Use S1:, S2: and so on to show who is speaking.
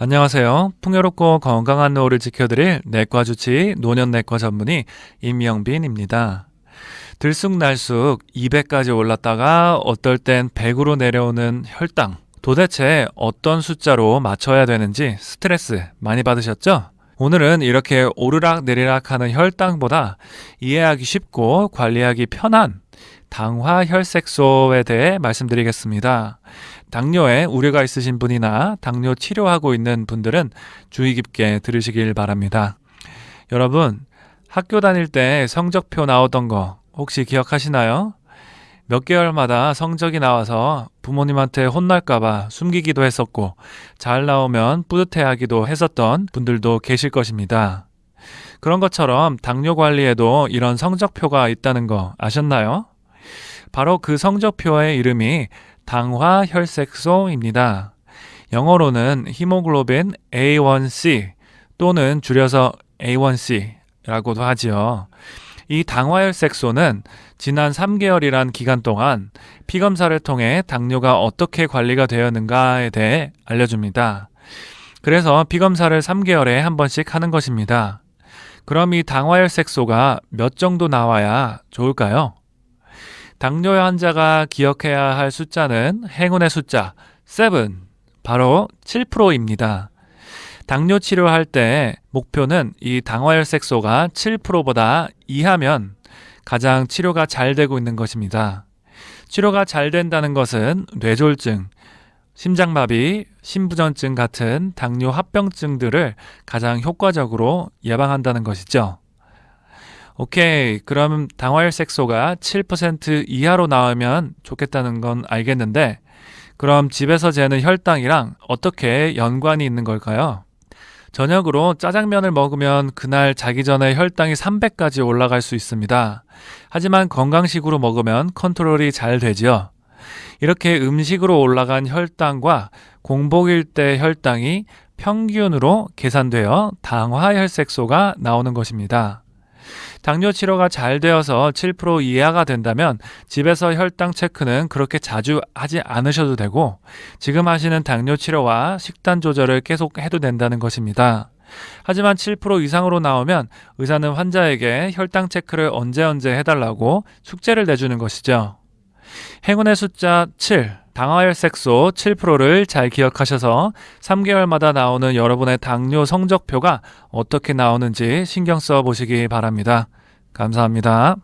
S1: 안녕하세요. 풍요롭고 건강한 노후를 지켜드릴 내과 주치 노년내과 전문의 임영빈입니다. 들쑥날쑥 200까지 올랐다가 어떨 땐 100으로 내려오는 혈당. 도대체 어떤 숫자로 맞춰야 되는지 스트레스 많이 받으셨죠? 오늘은 이렇게 오르락 내리락 하는 혈당보다 이해하기 쉽고 관리하기 편한 당화 혈색소에 대해 말씀드리겠습니다. 당뇨에 우려가 있으신 분이나 당뇨 치료하고 있는 분들은 주의 깊게 들으시길 바랍니다. 여러분, 학교 다닐 때 성적표 나오던 거 혹시 기억하시나요? 몇 개월마다 성적이 나와서 부모님한테 혼날까봐 숨기기도 했었고, 잘 나오면 뿌듯해하기도 했었던 분들도 계실 것입니다. 그런 것처럼 당뇨 관리에도 이런 성적표가 있다는 거 아셨나요? 바로 그 성적표의 이름이 당화 혈색소입니다. 영어로는 히모글로빈 A1C 또는 줄여서 A1C라고도 하지요. 이 당화혈색소는 지난 3개월이란 기간 동안 피검사를 통해 당뇨가 어떻게 관리가 되었는가에 대해 알려줍니다. 그래서 피검사를 3개월에 한 번씩 하는 것입니다. 그럼 이 당화혈색소가 몇 정도 나와야 좋을까요? 당뇨 환자가 기억해야 할 숫자는 행운의 숫자 7, 바로 7%입니다. 당뇨 치료할 때 목표는 이 당화혈색소가 7%보다 이하면 가장 치료가 잘 되고 있는 것입니다. 치료가 잘 된다는 것은 뇌졸중, 심장마비, 심부전증 같은 당뇨 합병증들을 가장 효과적으로 예방한다는 것이죠. 오케이. 그럼 당화혈 색소가 7% 이하로 나오면 좋겠다는 건 알겠는데, 그럼 집에서 재는 혈당이랑 어떻게 연관이 있는 걸까요? 저녁으로 짜장면을 먹으면 그날 자기 전에 혈당이 300까지 올라갈 수 있습니다. 하지만 건강식으로 먹으면 컨트롤이 잘 되지요. 이렇게 음식으로 올라간 혈당과 공복일 때 혈당이 평균으로 계산되어 당화혈색소가 나오는 것입니다. 당뇨 치료가 잘 되어서 7% 이하가 된다면 집에서 혈당 체크는 그렇게 자주 하지 않으셔도 되고 지금 하시는 당뇨 치료와 식단 조절을 계속 해도 된다는 것입니다. 하지만 7% 이상으로 나오면 의사는 환자에게 혈당 체크를 언제 언제 해달라고 숙제를 내주는 것이죠. 행운의 숫자 7, 당화혈 색소 7%를 잘 기억하셔서 3개월마다 나오는 여러분의 당뇨 성적표가 어떻게 나오는지 신경 써 보시기 바랍니다. 감사합니다.